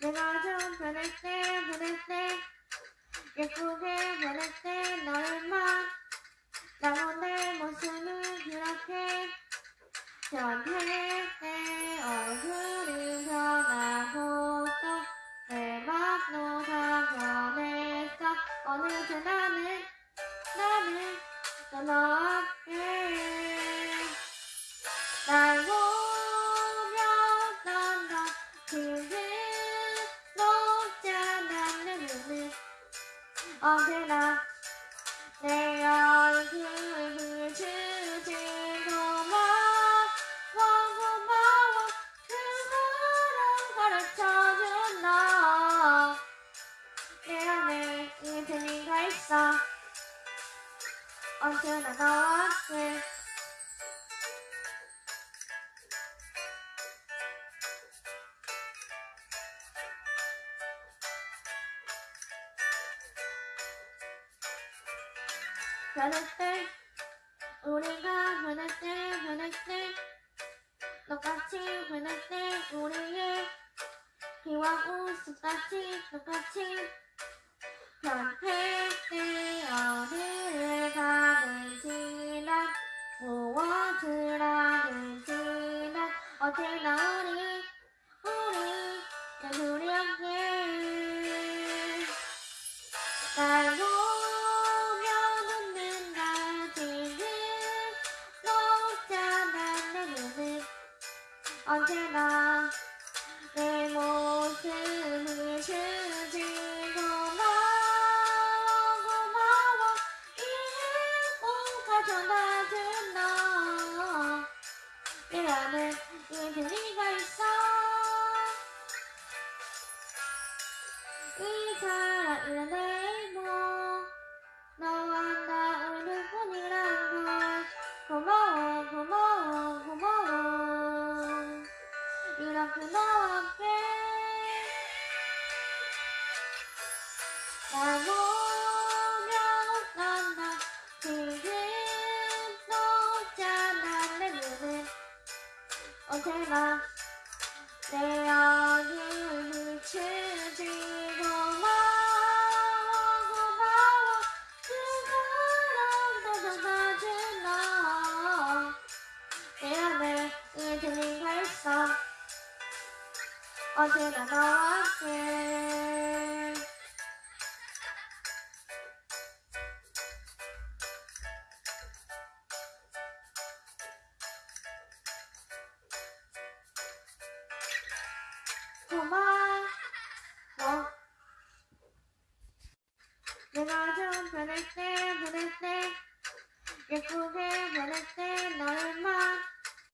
내가 좀 변할 때 보낼 때 예쁘게 변할 때 너를만. 나 오늘 모습은 그렇게 변해 내 얼굴은 변하고 또 내 맘도 다 변했어. 어느새 나는 나는 너와 함 언제나 내 얼굴을 주지 고 마 고마워 그거를 가르쳐준 너 내 안에 이 재미가 있어. 언제나 너와 함께 변할 때 우리가 변할 때 변할 때 똑같이 변할 때 우리의 비와 웃음같이 똑같이. 변할 때 어디를 가든지 난 무엇을 하든지 난 언제나 우리 우리 내 둘이 함께 날 언제나 내 모습을 주지 고 마 고마워. 이 행복한 전화준 너내 안에 이 재미가 있어? 이 사랑이란 이렇게 너와 날 보며 웃는다 지금 녹잖아 내 눈은 언제나 내얼 언제나 너와 함께 고마워. 내가 좀 변할 때 변할 때 예쁘게 변할 때 너를